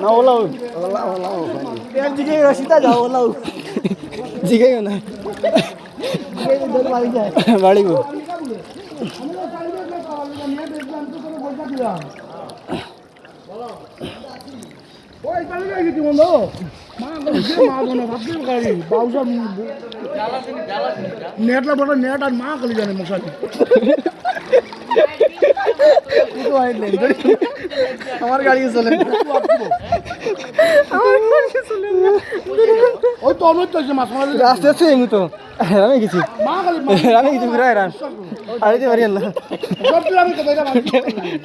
না ওলাও। ওলাও ওলাও দিকে রসিতা যাও ওলাও। জিগাইও না। গাড়ি বাউসা নেটলা বড় নেট আর মা খালি জানে মশালি আমার গাড়ি চলে ওই তো অনেক তো মাছ মারা আস্তে আস্তে আমি তো। আমি গেছি। মা খালি আমি কিছু ফিরাই রান না সব আমি কথা এটা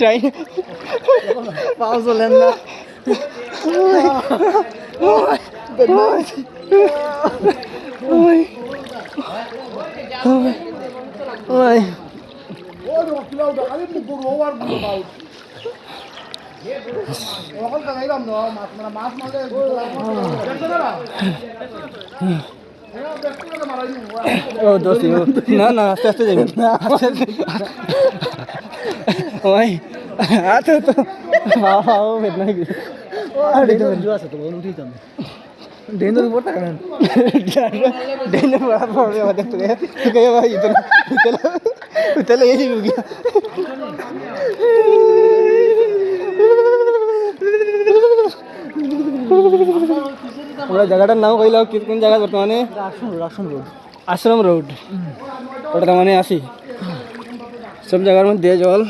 টাই পাও চলেন না। ওই ওই তো ও দোস্তি না না আস্তে আস্তে যাবেন ওই আচ্ছা তো। বাবা বেদনা আরে তো জুয়া আছে তো বল উঠি তো ডেন তো বড় টাকা ডেন বড় পড়বে আমাদের তো তো কে ভাই তো উতলে উতলে এই যাবে গিয়া আমরা জায়গাটার নাম কইলাম কি কোন জায়গা বর্তমানে? আশ্রম রোড। আশ্রম রোড। ওটা মানে আসি। সব জায়গার মধ্যে জল।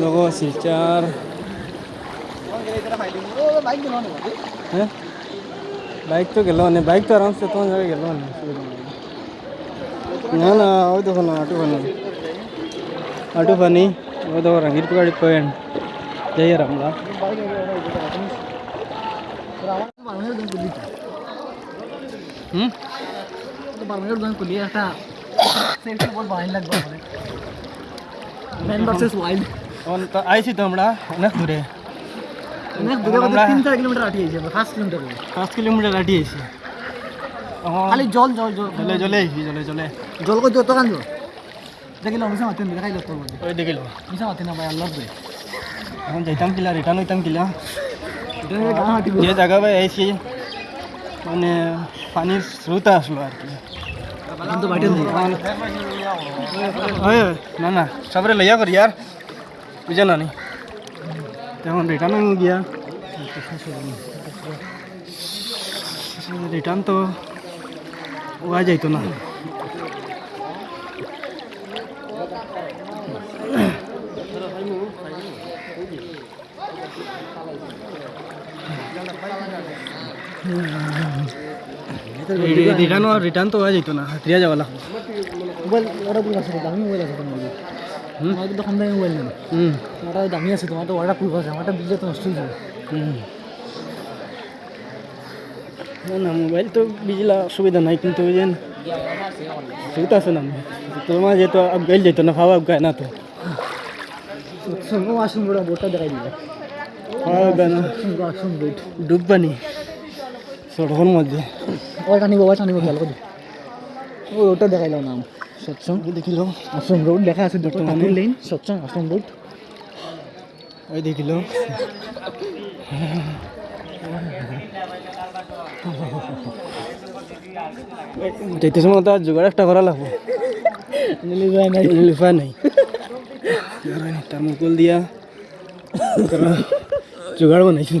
লোক শিলচার হ্যাঁ? বাইক তো গেল বাইক তো আরামসে তোমার জায়গায় গেল না না না ওই দেখো না আটু ফানি আটু ফানি ওই দেখো রঙির গাড়ি পয়েন্ট যাই আর আমরা হুম বাংলাদেশ গান করলি একটা সেলফি বহুত ভালো লাগবে আমাদের ম্যান ভার্সেস ওয়াইল্ড আইছি তো আমরা অনেক দূরে অনেক দূরে কত তিন চার কিলোমিটার আটি হয়েছে পাঁচ কিলোমিটার পাঁচ কিলোমিটার আটি আইছি খালি জল জল জল। জলে জলে আইছি জলে জলে। জল কই যত কান দেখিল মিশা মাতেন দেখাই লোক ওই দেখিল। মিশা মাতেন না ভাই আল্লাহ বে এখন যাইতাম কিলা রিটার্ন হইতাম কিলা। যে জায়গা পাই আইছি মানে পানির স্রোত আসলো আর কি। কিন্তু বাইটে না না সবরে লইয়া করি यार বুঝে না? নি তখন রিটার্ন গিয়া রিটার্ন তো ওয়া যাইতো না রিটার্ন রিটার্ন তো যাইতো না হাতিয়া যাওয়া লাগবে মোবাইল ওটা দূর আছে দামি মোবাইল আছে তোমার আমার কম দামি মোবাইল নেই হুম। ওটা দামি আছে তোমার তো ওটা প্রুফ আছে আমারটা তো নষ্ট হয়ে যাবে। না না মোবাইল তো বিজলা সুবিধা নাই কিন্তু ওই যে সুবিধা আছে না তোমার যেহেতু আবগাইল যেত না খাওয়া আবগায় না তো। আসুন বড় বোটটা দেখাই দিবে। বোট ডুববানি। সড়কের মধ্যে। ওটা নিব ওটা নিব খেয়াল করি। ও ওটা দেখাইলাম নাম। সৎসং দেখিল। আশ্রম রোড লেখা আছে নামের লেন সৎসং আশ্রম রোড ওই দেখিল। যেতে সময় তো জোগাড় একটা করা লাগবো। লিফা নাই। তার দিয়া জোগাড় বানাইছি।